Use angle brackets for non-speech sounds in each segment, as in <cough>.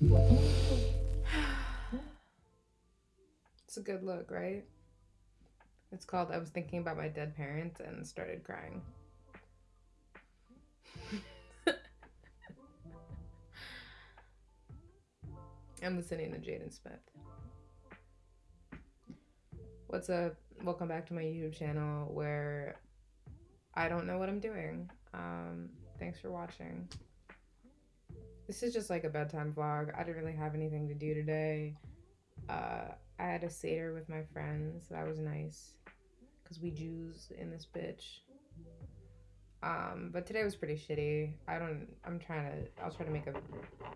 it's a good look, right? It's called I was thinking about my dead parents and started crying. <laughs> I'm listening to Jaden Smith. What's up? Welcome back to my YouTube channel where I don't know what I'm doing. Um, thanks for watching. This is just like a bedtime vlog. I didn't really have anything to do today. Uh, I had a Seder with my friends. That was nice. Because we Jews in this bitch. Um, but today was pretty shitty. I don't, I'm trying to, I'll try to make a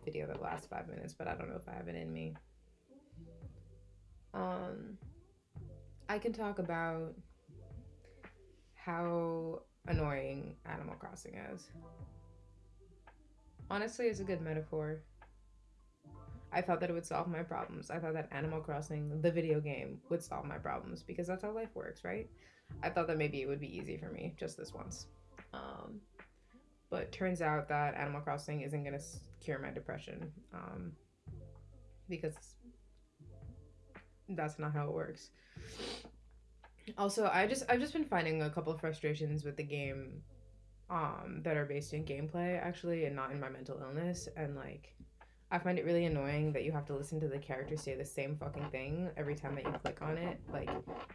video that lasts five minutes, but I don't know if I have it in me. Um, I can talk about how annoying Animal Crossing is. Honestly, it's a good metaphor. I thought that it would solve my problems. I thought that Animal Crossing, the video game, would solve my problems because that's how life works, right? I thought that maybe it would be easy for me just this once. Um, but turns out that Animal Crossing isn't going to cure my depression um, because that's not how it works. Also, I just I've just been finding a couple frustrations with the game um, that are based in gameplay actually and not in my mental illness and like I find it really annoying that you have to listen to the character say the same fucking thing every time that you click on it. Like,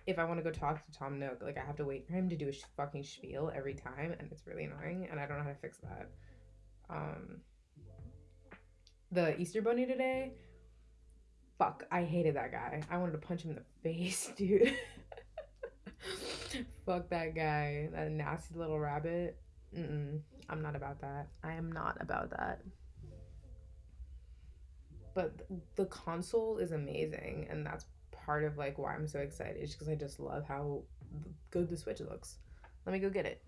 if I want to go talk to Tom Nook, like I have to wait for him to do a sh- fucking spiel every time, and it's really annoying, and I don't know how to fix that. Um, the Easter Bunny today, fuck, I hated that guy. I wanted to punch him in the <laughs> face, dude. <laughs> fuck that guy, that nasty little rabbit. Mm-mm, I'm not about that. I am not about that. But the console is amazing and that's part of like why i'm so excited because i just love how good the switch looks. Let me go get it.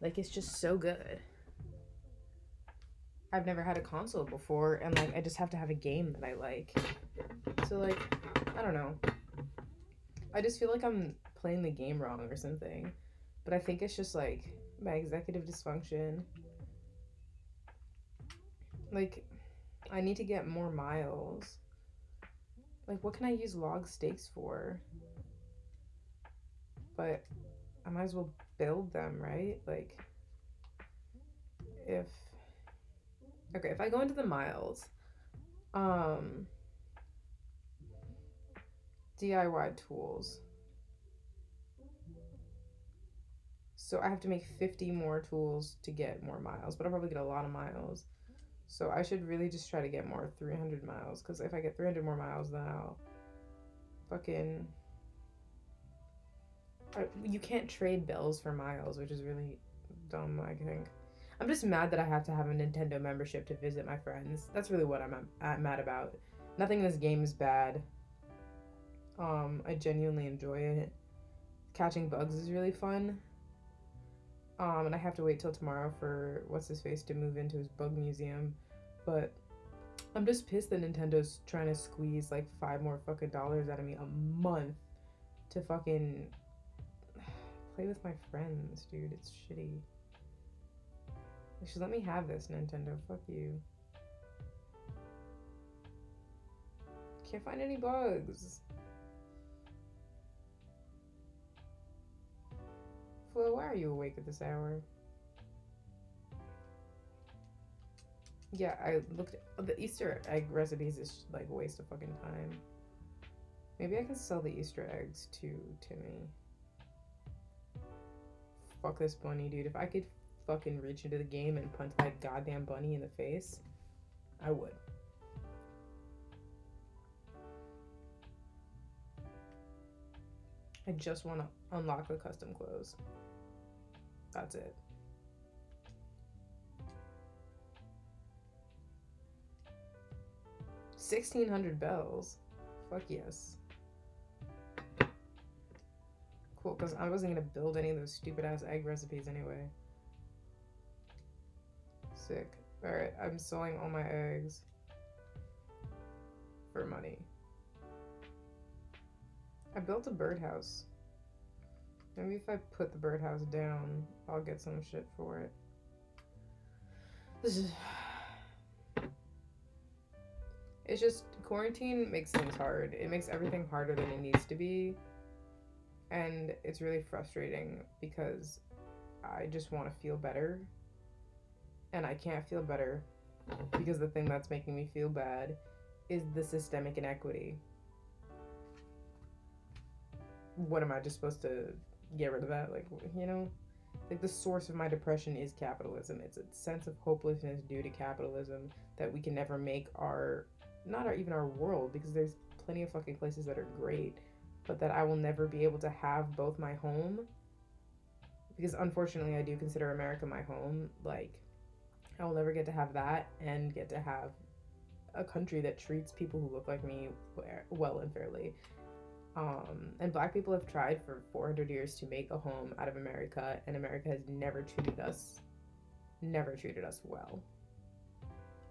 Like it's just so good. I've never had a console before and like i just have to have a game that i like. So like i don't know i just feel like i'm playing the game wrong or something but i think it's just like my executive dysfunction like, I need to get more miles. Like, what can I use log stakes for? But I might as well build them, right? Like, if... Okay, if I go into the miles, um, DIY tools. So I have to make 50 more tools to get more miles, but I'll probably get a lot of miles. So I should really just try to get more 300 miles. Because if I get 300 more miles, then I'll fucking... You can't trade bells for miles, which is really dumb, I think. I'm just mad that I have to have a Nintendo membership to visit my friends. That's really what I'm mad about. Nothing in this game is bad. Um, I genuinely enjoy it. Catching bugs is really fun. Um, and I have to wait till tomorrow for what's his face to move into his bug museum. But I'm just pissed that Nintendo's trying to squeeze like five more fucking dollars out of me a month to fucking play with my friends, dude. It's shitty. Should let me have this, Nintendo. Fuck you. Can't find any bugs. Flo, why are you awake at this hour? Yeah, I looked at the Easter egg recipes is like a waste of fucking time. Maybe I can sell the Easter eggs to Timmy. Fuck this bunny, dude. If I could fucking reach into the game and punch that goddamn bunny in the face, I would. I just want to unlock the custom clothes. That's it. Sixteen hundred bells. Fuck yes. Cool, because I wasn't gonna build any of those stupid ass egg recipes anyway. Sick. Alright, I'm selling all my eggs for money. I built a birdhouse. Maybe if I put the birdhouse down, I'll get some shit for it. This <sighs> is. It's just quarantine makes things hard. It makes everything harder than it needs to be. And it's really frustrating because I just want to feel better. And I can't feel better because the thing that's making me feel bad is the systemic inequity. What am I just supposed to get rid of that? Like, you know? Like, the source of my depression is capitalism. It's a sense of hopelessness due to capitalism that we can never make our, not our, even our world, because there's plenty of fucking places that are great, but that I will never be able to have both my home. Because unfortunately, I do consider America my home. Like, I will never get to have that and get to have a country that treats people who look like me well and fairly. Um, and black people have tried for 400 years to make a home out of America, and America has never treated us, never treated us well.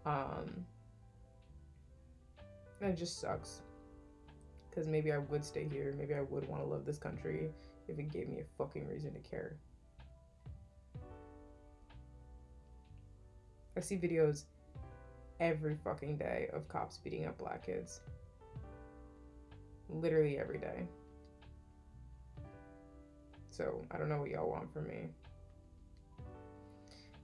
Um, it just sucks. Because maybe I would stay here. Maybe I would want to love this country if it gave me a fucking reason to care. I see videos every fucking day of cops beating up black kids. Literally every day. So I don't know what y'all want from me.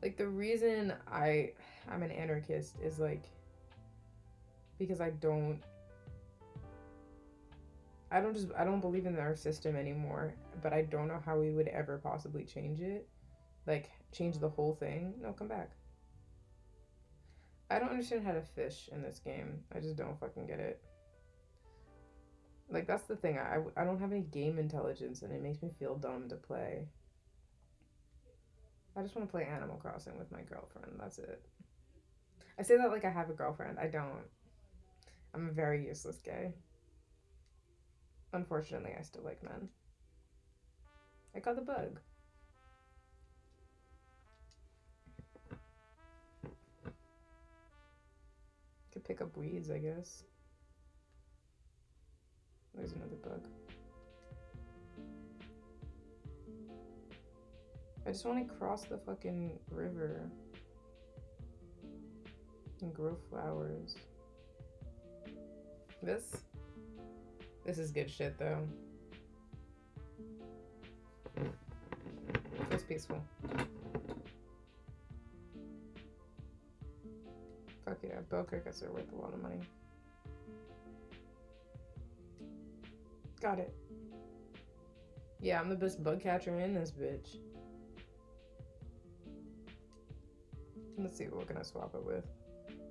Like the reason I I'm an anarchist is like because I don't I don't just I don't believe in our system anymore, but I don't know how we would ever possibly change it. Like change the whole thing. No, come back. I don't understand how to fish in this game. I just don't fucking get it. Like, that's the thing. I, I don't have any game intelligence, and it makes me feel dumb to play. I just want to play Animal Crossing with my girlfriend. That's it. I say that like I have a girlfriend. I don't. I'm a very useless gay. Unfortunately, I still like men. I got the bug. Could pick up weeds, I guess. There's another bug. I just want to cross the fucking river and grow flowers. This? This is good shit, though. Feels peaceful. Fuck yeah, bell crickets are worth a lot of money. Got it. Yeah, I'm the best bug catcher in this bitch. Let's see, what can I swap it with?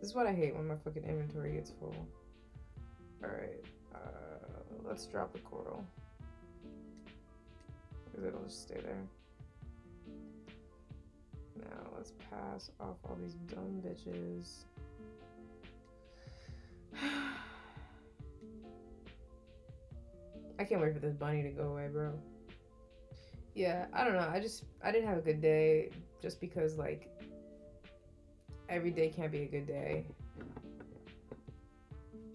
This is what I hate when my fucking inventory gets full. Alright, uh, let's drop the coral. Because it'll just stay there. Now, let's pass off all these dumb bitches. I can't wait for this bunny to go away, bro. Yeah, I don't know. I just I didn't have a good day just because like every day can't be a good day.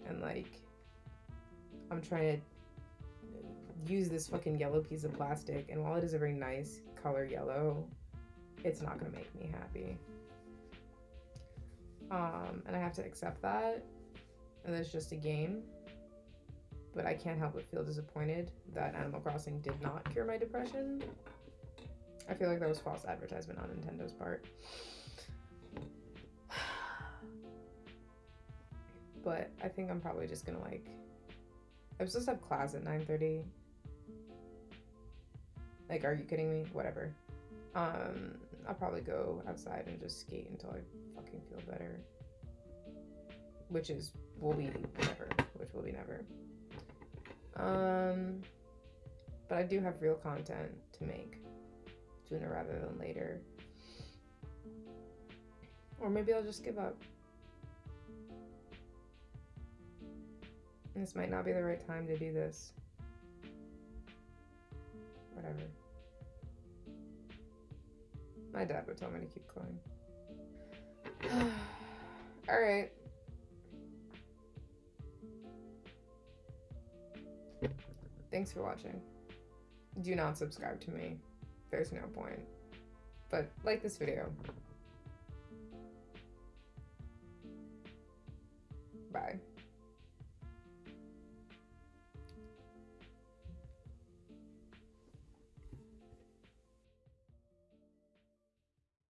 And like I'm trying to use this fucking yellow piece of plastic and while it is a very nice color yellow, it's not going to make me happy. Um and I have to accept that and it's just a game. But I can't help but feel disappointed that Animal Crossing did not cure my depression. I feel like that was false advertisement on Nintendo's part. <sighs> But I think I'm probably just gonna like I'm supposed to have class at 9:30. Like, are you kidding me? Whatever. Um, I'll probably go outside and just skate until I fucking feel better. Which is will be never. Which will be never. Um, but I do have real content to make sooner rather than later. Or maybe I'll just give up. This might not be the right time to do this. Whatever. My dad would tell me to keep going. <sighs> Alright. Thanks for watching. Do not subscribe to me. There's no point. But like this video. Bye.